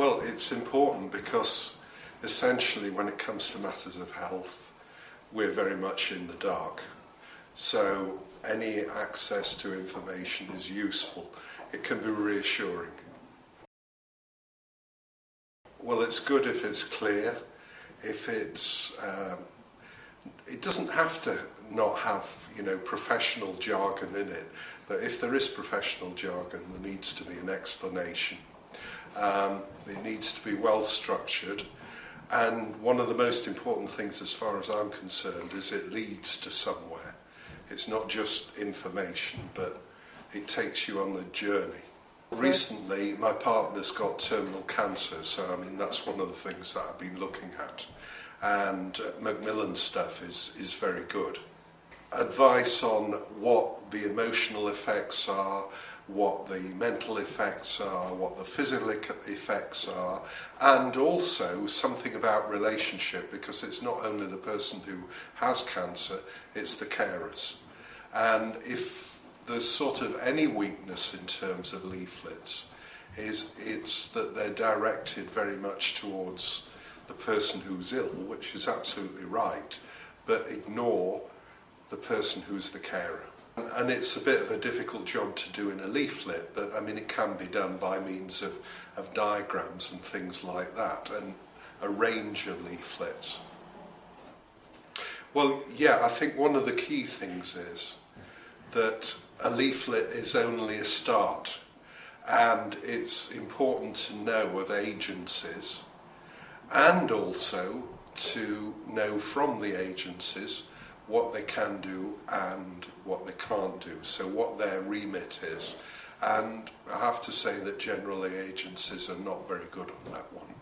Well, it's important because essentially when it comes to matters of health, we're very much in the dark. So any access to information is useful. It can be reassuring. Well, it's good if it's clear, if it's um, it doesn't have to not have you know professional jargon in it but if there is professional jargon there needs to be an explanation Um, it needs to be well structured. And one of the most important things, as far as I'm concerned, is it leads to somewhere. It's not just information, but it takes you on the journey. Recently, my partner's got terminal cancer, so I mean, that's one of the things that I've been looking at. And uh, Macmillan's stuff is, is very good. Advice on what the emotional effects are, what the mental effects are, what the physical effects are, and also something about relationship because it's not only the person who has cancer, it's the carers. And if there's sort of any weakness in terms of leaflets, is it's that they're directed very much towards the person who's ill, which is absolutely right, but ignore the person who's the carer. And it's a bit of a difficult job to do in a leaflet, but I mean it can be done by means of, of diagrams and things like that, and a range of leaflets. Well, yeah, I think one of the key things is that a leaflet is only a start, and it's important to know of agencies and also to know from the agencies what they can do and what they can't do, so what their remit is. And I have to say that generally agencies are not very good on that one.